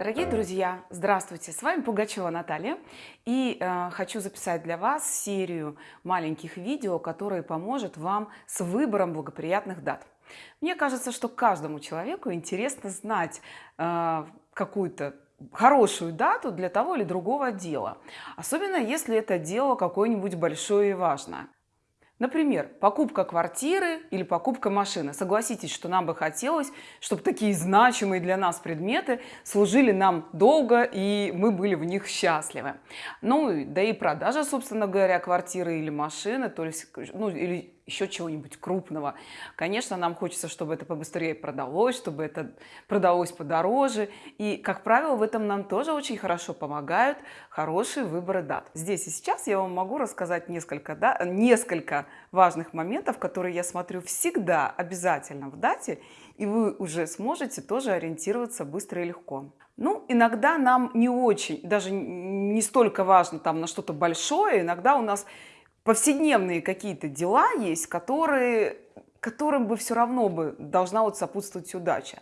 Дорогие друзья, здравствуйте! С вами Пугачева Наталья и э, хочу записать для вас серию маленьких видео, которые поможет вам с выбором благоприятных дат. Мне кажется, что каждому человеку интересно знать э, какую-то хорошую дату для того или другого дела, особенно если это дело какое-нибудь большое и важное. Например, покупка квартиры или покупка машины. Согласитесь, что нам бы хотелось, чтобы такие значимые для нас предметы служили нам долго и мы были в них счастливы. Ну, да и продажа, собственно говоря, квартиры или машины, то есть, ну, или еще чего-нибудь крупного. Конечно, нам хочется, чтобы это побыстрее продалось, чтобы это продалось подороже. И, как правило, в этом нам тоже очень хорошо помогают хорошие выборы дат. Здесь и сейчас я вам могу рассказать несколько, да, несколько важных моментов, которые я смотрю всегда обязательно в дате, и вы уже сможете тоже ориентироваться быстро и легко. Ну, иногда нам не очень, даже не столько важно там на что-то большое, иногда у нас повседневные какие-то дела есть, которые, которым бы все равно бы должна вот сопутствовать удача.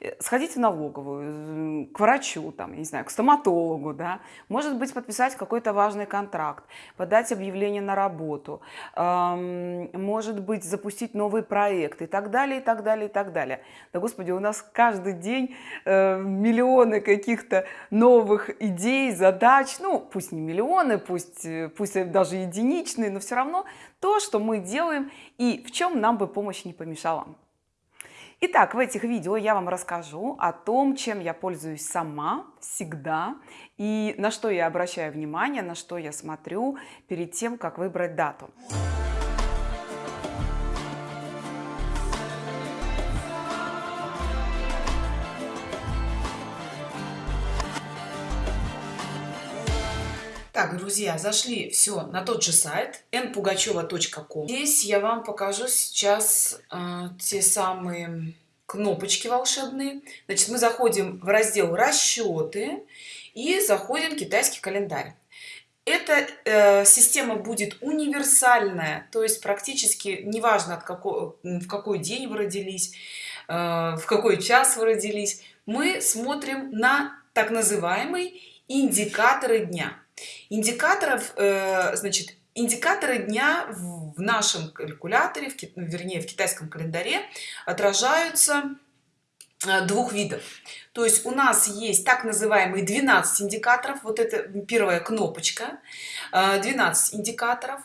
Э, сходить в налоговую, к врачу, там, не знаю, к стоматологу, да, может быть, подписать какой-то важный контракт, подать объявление на работу, эм, может быть, запустить новый проект и так далее, и так далее, и так далее. Да, Господи, у нас каждый день э, миллионы каких-то новых идей, задач, ну, пусть не миллионы, пусть, э, пусть даже единичные, но все равно то, что мы делаем и в чем нам бы помощь не помешала. Итак, в этих видео я вам расскажу о том, чем я пользуюсь сама всегда и на что я обращаю внимание, на что я смотрю перед тем, как выбрать дату. Так, друзья, зашли все на тот же сайт npugacheva.com. Здесь я вам покажу сейчас э, те самые кнопочки волшебные. Значит, мы заходим в раздел расчеты и заходим китайский календарь. Эта э, система будет универсальная, то есть практически неважно, от какого, в какой день вы родились, э, в какой час вы родились, мы смотрим на так называемые индикаторы дня индикаторов э, значит индикаторы дня в нашем калькуляторе в, вернее в китайском календаре отражаются двух видов. То есть у нас есть так называемые 12 индикаторов. Вот это первая кнопочка. 12 э, индикаторов.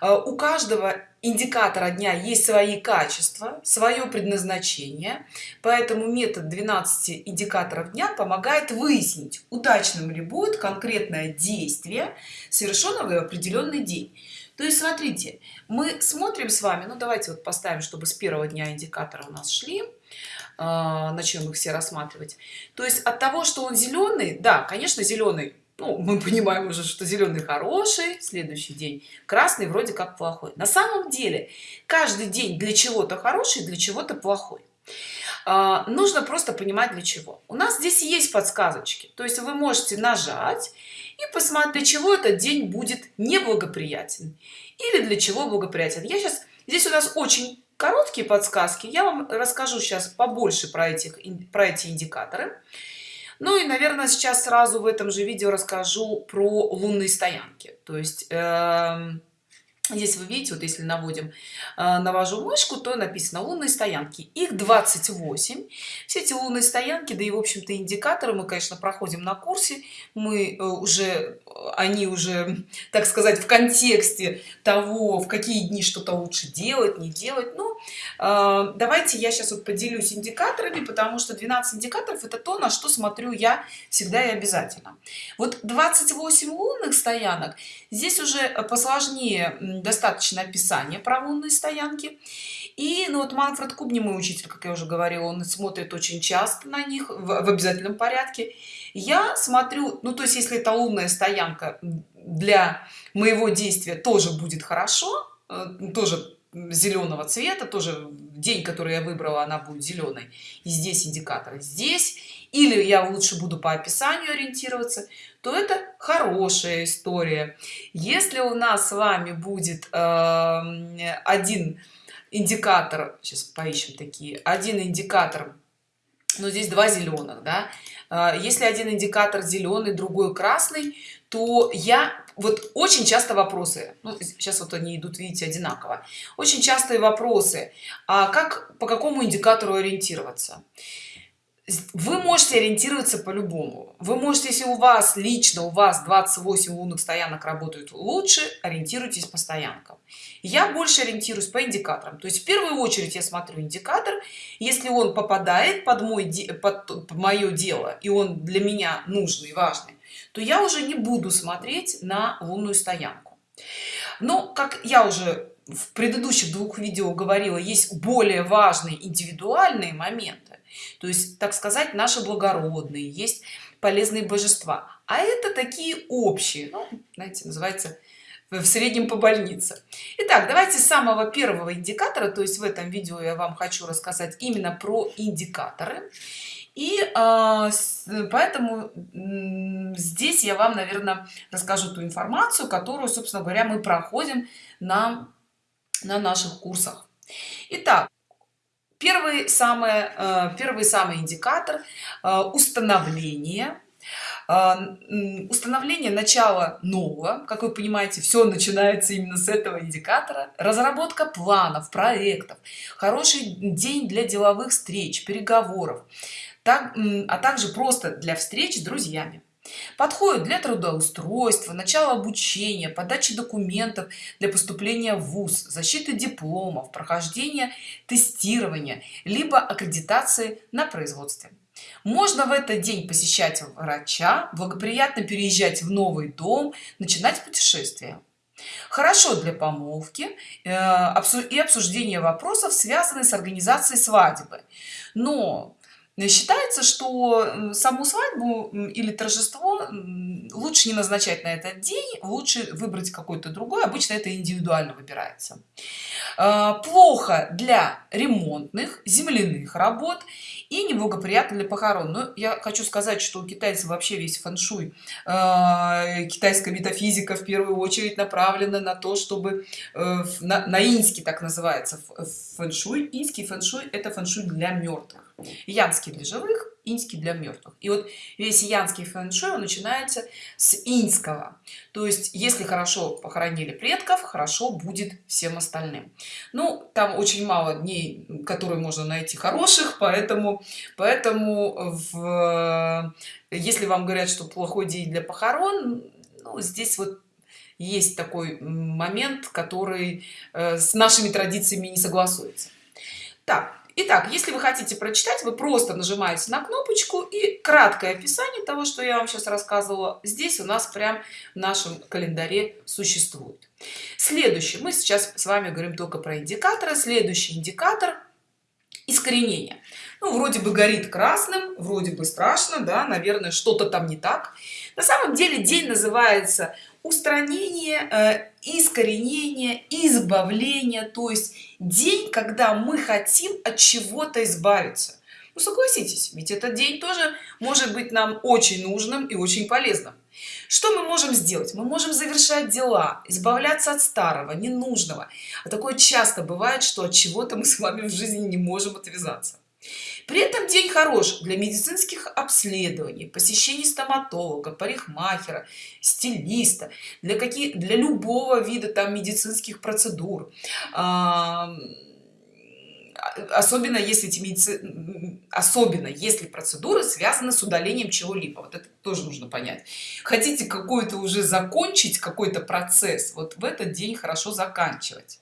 У каждого индикатора дня есть свои качества свое предназначение. Поэтому метод 12 индикаторов дня помогает выяснить удачным ли будет конкретное действие совершенное в определенный день. То есть смотрите мы смотрим с вами ну давайте вот поставим чтобы с первого дня индикатора у нас шли начнем их все рассматривать. То есть от того что он зеленый да конечно зеленый ну, мы понимаем уже что зеленый хороший следующий день красный вроде как плохой. На самом деле каждый день для чего-то хороший для чего-то плохой. А, нужно просто понимать для чего. У нас здесь есть подсказочки. То есть вы можете нажать и посмотреть для чего этот день будет неблагоприятен или для чего благоприятен. Я сейчас здесь у нас очень короткие подсказки. Я вам расскажу сейчас побольше про этих про эти индикаторы. Ну и наверное сейчас сразу в этом же видео расскажу про лунные стоянки. То есть э, здесь вы видите вот если наводим э, навожу мышку то написано лунные стоянки их 28 все эти лунные стоянки да и в общем-то индикаторы мы конечно проходим на курсе. Мы э, уже они уже так сказать в контексте того в какие дни что-то лучше делать не делать. Ну э, давайте я сейчас вот поделюсь индикаторами потому что 12 индикаторов это то на что смотрю я всегда и обязательно. Вот 28 лунных стоянок. Здесь уже посложнее достаточно описание про лунные стоянки. И ну вот манфред кубни мой учитель как я уже говорила он смотрит очень часто на них в, в обязательном порядке. Я смотрю ну то есть если это лунная стоянка для моего действия тоже будет хорошо э, тоже зеленого цвета тоже день который я выбрала она будет зеленой. И здесь индикатор здесь. Или я лучше буду по описанию ориентироваться то это хорошая история. Если у нас с вами будет э, один индикатор сейчас поищем такие один индикатор но здесь два зеленых да а, если один индикатор зеленый другой красный то я вот очень часто вопросы ну, сейчас вот они идут видите одинаково. Очень частые вопросы а как по какому индикатору ориентироваться вы можете ориентироваться по-любому. Вы можете если у вас лично у вас 28 лунных стоянок работают лучше ориентируйтесь по стоянкам. Я больше ориентируюсь по индикаторам. То есть в первую очередь я смотрю индикатор. Если он попадает под мой под, мое дело и он для меня нужный важный то я уже не буду смотреть на лунную стоянку. Но как я уже в предыдущих двух видео говорила есть более важные индивидуальные моменты то есть так сказать наши благородные есть полезные божества. А это такие общие ну, знаете называется в среднем по больнице Итак, давайте с самого первого индикатора то есть в этом видео я вам хочу рассказать именно про индикаторы. И э, поэтому здесь я вам наверное расскажу ту информацию которую собственно говоря мы проходим на на наших курсах. Итак, первый самый э, первый самый индикатор э, установление. Э, установление начала нового. Как вы понимаете все начинается именно с этого индикатора. Разработка планов проектов. Хороший день для деловых встреч переговоров. Так, а также просто для встреч с друзьями подходит для трудоустройства начала обучения подачи документов для поступления в вуз защиты дипломов прохождения тестирования либо аккредитации на производстве. Можно в этот день посещать врача благоприятно переезжать в новый дом начинать путешествие хорошо для помолвки э, и обсуждения вопросов связанных с организацией свадьбы. Но считается что саму свадьбу или торжество лучше не назначать на этот день лучше выбрать какой-то другой обычно это индивидуально выбирается. А, плохо для ремонтных земляных работ и неблагоприятно для похорон. Но я хочу сказать что у китайцев вообще весь фэншуй э, китайская метафизика в первую очередь направлена на то чтобы э, на, на инский так называется фэншуй. Инский фэншуй это фэншуй для мертвых янский для живых инский для мертвых и вот весь янский фэн-шуй начинается с инского то есть если хорошо похоронили предков хорошо будет всем остальным. Ну там очень мало дней которые можно найти хороших поэтому поэтому в если вам говорят что плохой день для похорон ну, здесь вот есть такой момент который э, с нашими традициями не согласуется. Так Итак, если вы хотите прочитать, вы просто нажимаете на кнопочку и краткое описание того, что я вам сейчас рассказывала, здесь у нас прям в нашем календаре существует. Следующий, мы сейчас с вами говорим только про индикаторы. Следующий индикатор – искоренение. Ну, вроде бы горит красным, вроде бы страшно, да, наверное, что-то там не так. На самом деле день называется устранение э, искоренение избавление то есть день когда мы хотим от чего-то избавиться. Ну согласитесь ведь этот день тоже может быть нам очень нужным и очень полезным. Что мы можем сделать? Мы можем завершать дела избавляться от старого ненужного. А такое часто бывает что от чего-то мы с вами в жизни не можем отвязаться при этом день хорош для медицинских обследований посещений стоматолога парикмахера стилиста для каких для любого вида там медицинских процедур. Особенно если эти медици... особенно если процедуры связаны с удалением чего-либо. Вот это тоже нужно понять. Хотите какой-то уже закончить какой-то процесс вот в этот день хорошо заканчивать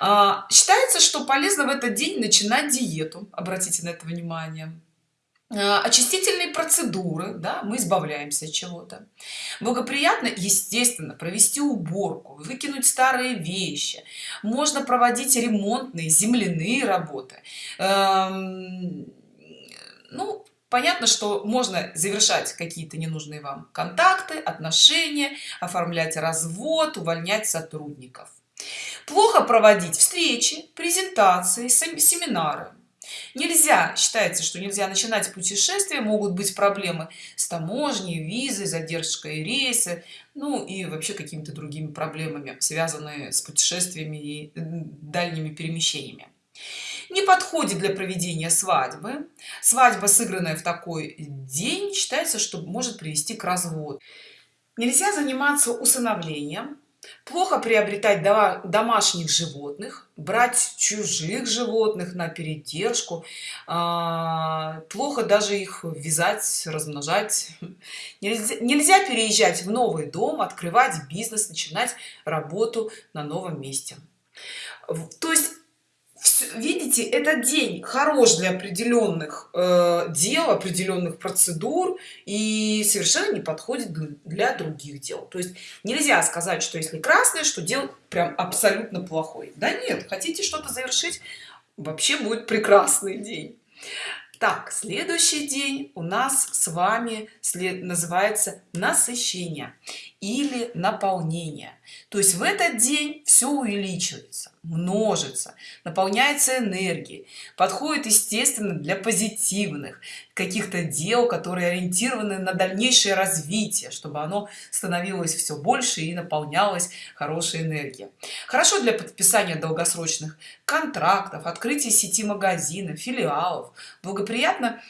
а, считается что полезно в этот день начинать диету обратите на это внимание. А, очистительные процедуры да, мы избавляемся от чего-то. Благоприятно естественно провести уборку выкинуть старые вещи. Можно проводить ремонтные земляные работы. Эм, ну понятно что можно завершать какие-то ненужные вам контакты отношения оформлять развод увольнять сотрудников плохо проводить встречи презентации семинары. Нельзя считается что нельзя начинать путешествие могут быть проблемы с таможней визой задержкой рейсы ну и вообще какими-то другими проблемами связанные с путешествиями и дальними перемещениями. Не подходит для проведения свадьбы. Свадьба сыгранная в такой день считается что может привести к разводу. Нельзя заниматься усыновлением плохо приобретать домашних животных брать чужих животных на передержку а, плохо даже их вязать размножать. Нельзя, нельзя переезжать в новый дом открывать бизнес начинать работу на новом месте. То есть видите этот день хорош для определенных э, дел определенных процедур и совершенно не подходит для других дел. То есть нельзя сказать что если красный что дел прям абсолютно плохой. Да нет хотите что-то завершить вообще будет прекрасный день. Так следующий день у нас с вами след называется насыщение или наполнение. То есть в этот день все увеличивается множится наполняется энергией подходит естественно для позитивных каких-то дел которые ориентированы на дальнейшее развитие чтобы оно становилось все больше и наполнялось хорошей энергией. Хорошо для подписания долгосрочных контрактов открытия сети магазинов филиалов. Благоприятно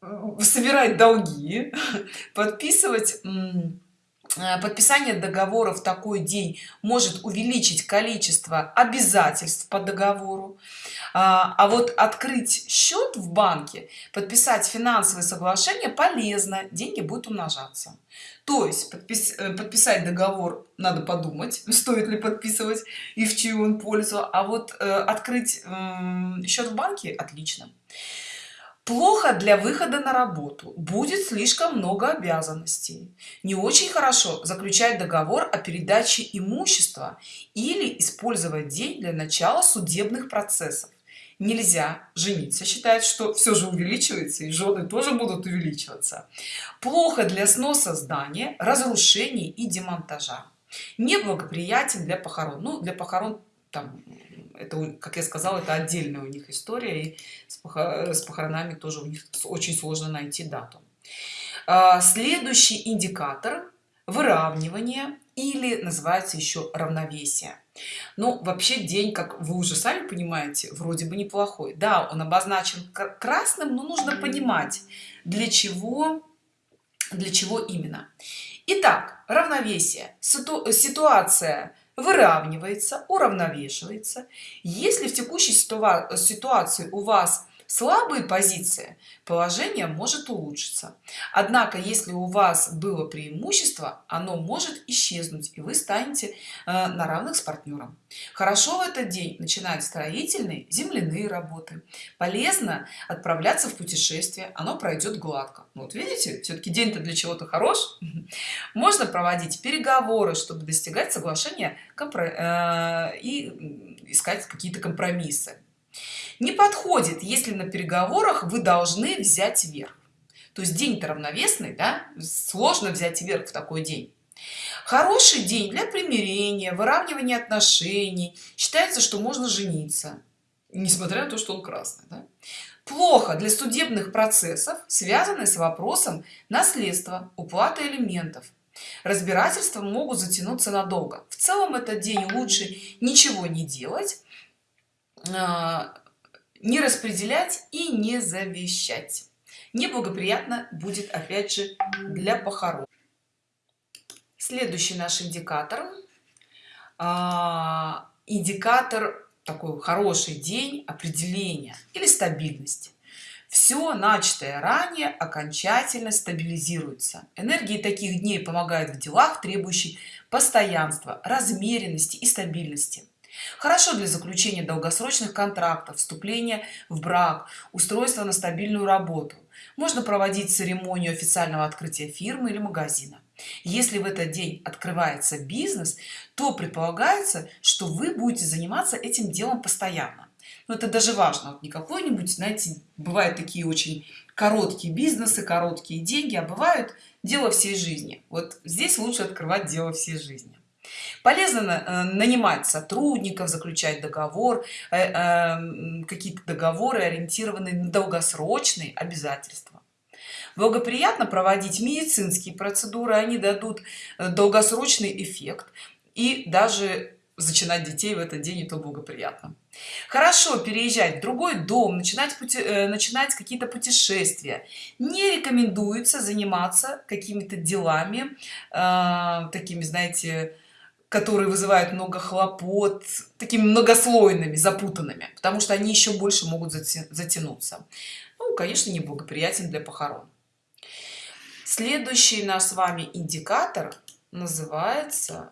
э, собирать долги подписывать подписание договора в такой день может увеличить количество обязательств по договору. А, а вот открыть счет в банке подписать финансовое соглашение полезно деньги будут умножаться. То есть подпис, э, подписать договор надо подумать стоит ли подписывать и в чью он пользу. А вот э, открыть э, счет в банке отлично плохо для выхода на работу будет слишком много обязанностей. Не очень хорошо заключать договор о передаче имущества или использовать день для начала судебных процессов. Нельзя жениться считает что все же увеличивается и жены тоже будут увеличиваться. Плохо для сноса здания разрушений и демонтажа. Неблагоприятен для похорон ну для похорон там это как я сказала это отдельная у них история и с похоронами тоже у них очень сложно найти дату. А, следующий индикатор выравнивание или называется еще равновесие. Ну вообще день как вы уже сами понимаете вроде бы неплохой. Да он обозначен красным но нужно понимать для чего для чего именно. Итак, равновесие. Ситуация выравнивается уравновешивается. Если в текущей ситуации у вас слабые позиции положение может улучшиться. Однако если у вас было преимущество оно может исчезнуть и вы станете э, на равных с партнером хорошо в этот день начинать строительные земляные работы. Полезно отправляться в путешествие оно пройдет гладко. Ну, вот видите все-таки день-то для чего-то хорош. Можно проводить переговоры чтобы достигать соглашения э, и искать какие-то компромиссы не подходит если на переговорах вы должны взять верх. То есть день-то равновесный да сложно взять верх в такой день. Хороший день для примирения выравнивания отношений. Считается что можно жениться несмотря на то что он красный да? плохо для судебных процессов связанных с вопросом наследства уплаты элементов. Разбирательства могут затянуться надолго. В целом этот день лучше ничего не делать а, не распределять и не завещать. Неблагоприятно будет опять же для похорон. Следующий наш индикатор. А, индикатор такой хороший день определения или стабильность все начатое ранее окончательно стабилизируется. Энергии таких дней помогают в делах требующих постоянства размеренности и стабильности хорошо для заключения долгосрочных контрактов вступления в брак устройство на стабильную работу. Можно проводить церемонию официального открытия фирмы или магазина. Если в этот день открывается бизнес то предполагается что вы будете заниматься этим делом постоянно. Но это даже важно. Вот не какой-нибудь знаете бывают такие очень короткие бизнесы короткие деньги а бывают дело всей жизни. Вот здесь лучше открывать дело всей жизни полезно э, нанимать сотрудников заключать договор э, э, какие-то договоры ориентированные на долгосрочные обязательства. Благоприятно проводить медицинские процедуры они дадут долгосрочный эффект и даже зачинать детей в этот день и то благоприятно. Хорошо переезжать в другой дом начинать пути, э, начинать какие-то путешествия. Не рекомендуется заниматься какими-то делами э, такими знаете которые вызывают много хлопот такими многослойными запутанными потому что они еще больше могут затянуться. Ну конечно неблагоприятен для похорон. Следующий наш с вами индикатор называется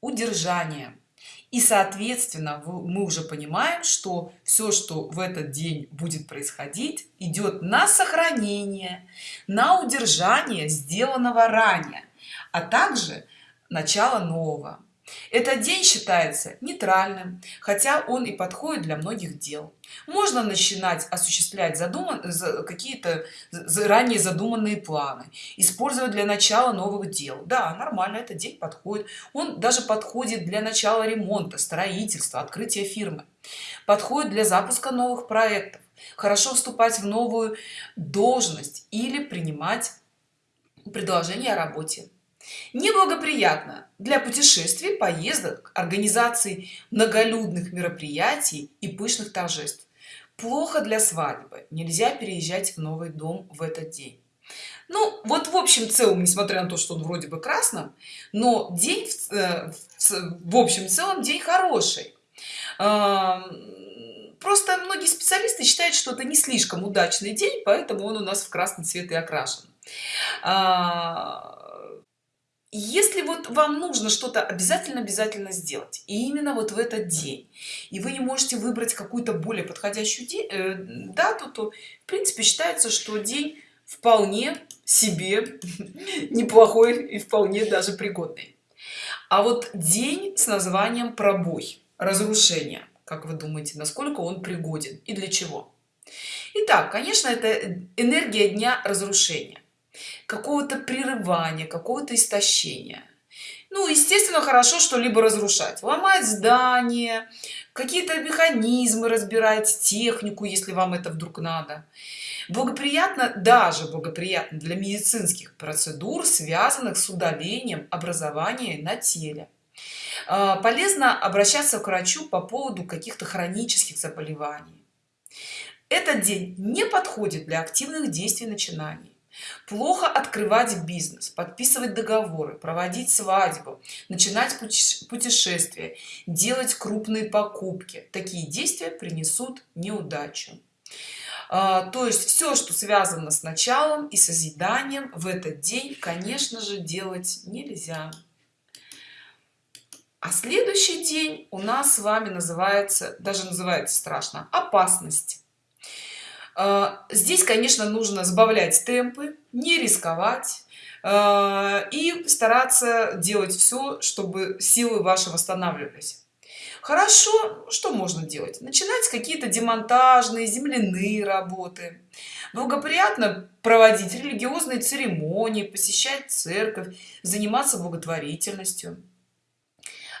удержание. И соответственно мы уже понимаем что все что в этот день будет происходить идет на сохранение на удержание сделанного ранее а также начало нового этот день считается нейтральным хотя он и подходит для многих дел. Можно начинать осуществлять задуман какие-то заранее задуманные планы использовать для начала новых дел. Да нормально этот день подходит. Он даже подходит для начала ремонта строительства открытия фирмы. Подходит для запуска новых проектов. Хорошо вступать в новую должность или принимать предложение о работе неблагоприятно для путешествий поездок организации многолюдных мероприятий и пышных торжеств. Плохо для свадьбы. Нельзя переезжать в новый дом в этот день. Ну вот в общем целом несмотря на то что он вроде бы красным но день в, э, в общем целом день хороший. Просто многие специалисты считают что это не слишком удачный день поэтому он у нас в красный цвет и окрашен. А, если вот вам нужно что-то обязательно обязательно сделать и именно вот в этот день и вы не можете выбрать какую-то более подходящую э, дату то в принципе считается что день вполне себе неплохой и вполне даже пригодный. А вот день с названием пробой разрушение как вы думаете насколько он пригоден и для чего? Итак, конечно это энергия дня разрушения какого-то прерывания какого-то истощения. Ну естественно хорошо что-либо разрушать. Ломать здание какие-то механизмы разбирать технику если вам это вдруг надо. Благоприятно даже благоприятно для медицинских процедур связанных с удалением образования на теле. А, полезно обращаться к врачу по поводу каких-то хронических заболеваний. Этот день не подходит для активных действий начинаний плохо открывать бизнес подписывать договоры проводить свадьбу начинать путешествия делать крупные покупки. Такие действия принесут неудачу. А, то есть все что связано с началом и созиданием в этот день конечно же делать нельзя. А следующий день у нас с вами называется даже называется страшно опасность здесь конечно нужно сбавлять темпы не рисковать а, и стараться делать все чтобы силы ваши восстанавливались. Хорошо что можно делать? Начинать какие-то демонтажные земляные работы. Благоприятно проводить религиозные церемонии посещать церковь заниматься благотворительностью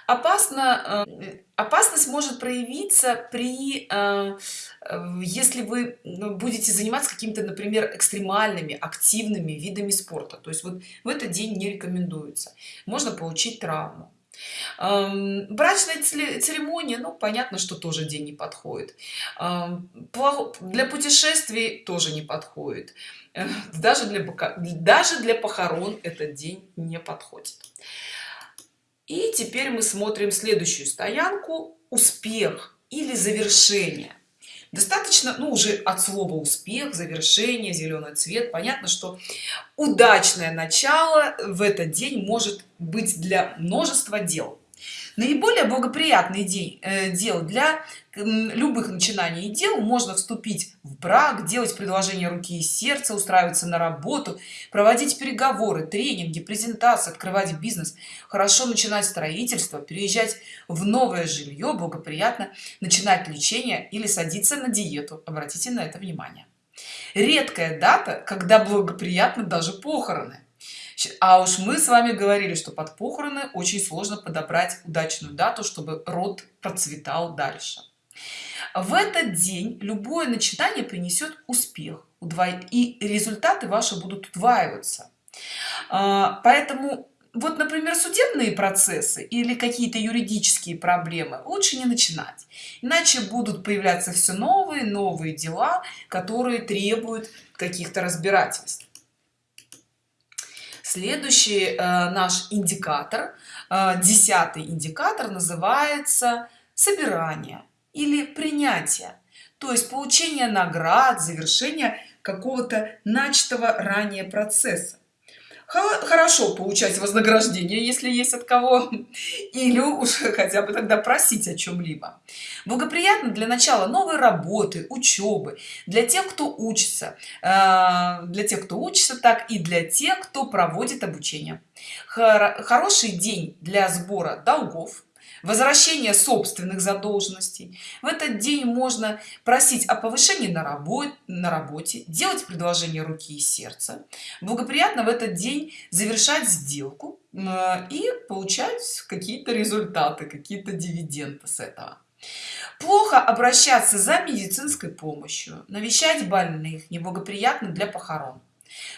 опасно э, опасность может проявиться при э, э, если вы ну, будете заниматься какими-то например экстремальными активными видами спорта. То есть вот в этот день не рекомендуется. Можно получить травму. Эм, брачная церемония ну понятно что тоже день не подходит. Эм, для путешествий тоже не подходит. Даже для даже для похорон этот день не подходит и теперь мы смотрим следующую стоянку успех или завершение достаточно ну уже от слова успех завершение зеленый цвет понятно что удачное начало в этот день может быть для множества дел наиболее благоприятный день э, дел для любых начинаний и дел. Можно вступить в брак делать предложение руки и сердца устраиваться на работу проводить переговоры тренинги презентации открывать бизнес хорошо начинать строительство переезжать в новое жилье. Благоприятно начинать лечение или садиться на диету. Обратите на это внимание. Редкая дата когда благоприятно даже похороны а уж мы с вами говорили что под похороны очень сложно подобрать удачную дату чтобы род процветал дальше. В этот день любое начинание принесет успех и результаты ваши будут удваиваться. А, поэтому вот например судебные процессы или какие-то юридические проблемы лучше не начинать. Иначе будут появляться все новые новые дела которые требуют каких-то разбирательств следующий э, наш индикатор э, десятый индикатор называется собирание или принятие. То есть получение наград завершение какого-то начатого ранее процесса хорошо получать вознаграждение если есть от кого или уже хотя бы тогда просить о чем-либо благоприятно для начала новой работы учебы для тех кто учится э, для тех кто учится так и для тех кто проводит обучение. Хороший день для сбора долгов возвращение собственных задолженностей. В этот день можно просить о повышении на работе на работе делать предложение руки и сердца благоприятно в этот день завершать сделку и получать какие-то результаты какие-то дивиденды с этого. Плохо обращаться за медицинской помощью навещать больных неблагоприятно для похорон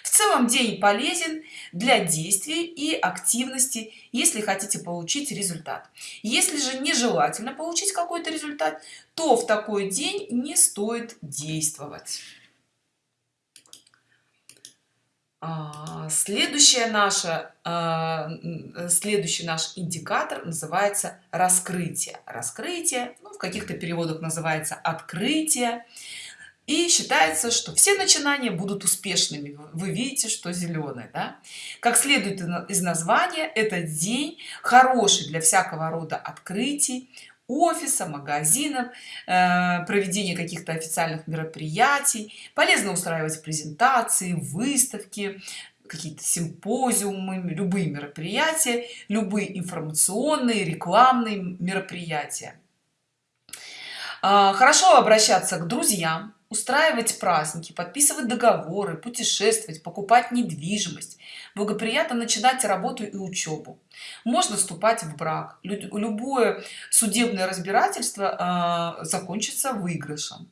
в целом день полезен для действий и активности если хотите получить результат. Если же нежелательно получить какой-то результат то в такой день не стоит действовать. А, следующая наша а, следующий наш индикатор называется раскрытие. Раскрытие ну, в каких-то переводах называется открытие и считается что все начинания будут успешными. Вы видите что зеленый да? как следует из названия этот день хороший для всякого рода открытий офиса магазинов э, проведение каких-то официальных мероприятий. Полезно устраивать презентации выставки какие-то симпозиумы любые мероприятия любые информационные рекламные мероприятия. А, хорошо обращаться к друзьям устраивать праздники подписывать договоры путешествовать покупать недвижимость благоприятно начинать работу и учебу. Можно вступать в брак. Любое судебное разбирательство э, закончится выигрышем.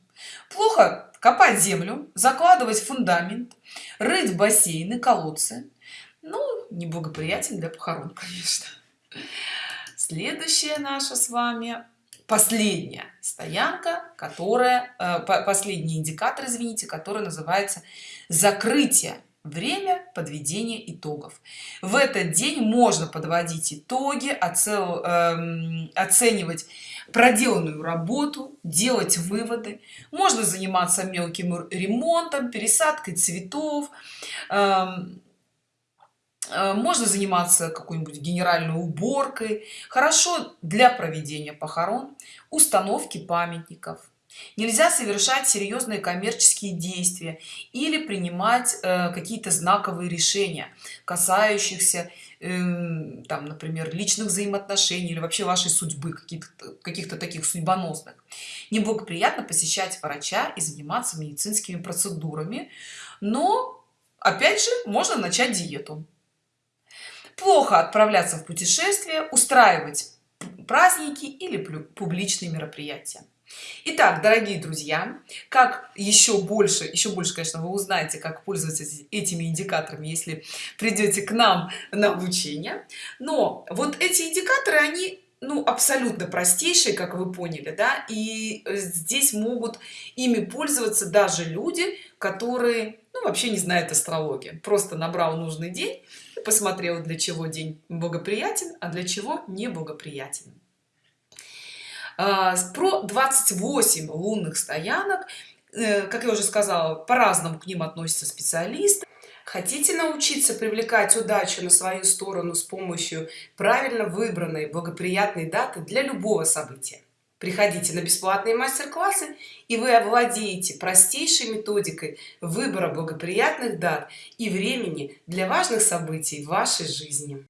Плохо копать землю закладывать фундамент рыть бассейны колодцы. Ну неблагоприятен для похорон конечно. Следующее наше с вами последняя стоянка которая э, последний индикатор извините который называется закрытие время подведения итогов в этот день можно подводить итоги оцел, эм, оценивать проделанную работу делать выводы. Можно заниматься мелким ремонтом пересадкой цветов Э, можно заниматься какой-нибудь генеральной уборкой. Хорошо для проведения похорон установки памятников. Нельзя совершать серьезные коммерческие действия или принимать э, какие-то знаковые решения касающихся э, там например личных взаимоотношений или вообще вашей судьбы каких-то каких-то таких судьбоносных. Неблагоприятно посещать врача и заниматься медицинскими процедурами но опять же можно начать диету плохо отправляться в путешествие устраивать праздники или публичные мероприятия Итак, дорогие друзья, как еще больше, еще больше, конечно, вы узнаете, как пользоваться этими индикаторами, если придете к нам на обучение. Но вот эти индикаторы, они ну абсолютно простейшие как вы поняли да и здесь могут ими пользоваться даже люди которые ну, вообще не знают астрологии просто набрал нужный день посмотрел для чего день благоприятен а для чего не благоприятен. А, про 28 лунных стоянок. Э, как я уже сказала по-разному к ним относятся специалисты. Хотите научиться привлекать удачу на свою сторону с помощью правильно выбранной благоприятной даты для любого события приходите на бесплатные мастер-классы и вы овладеете простейшей методикой выбора благоприятных дат и времени для важных событий в вашей жизни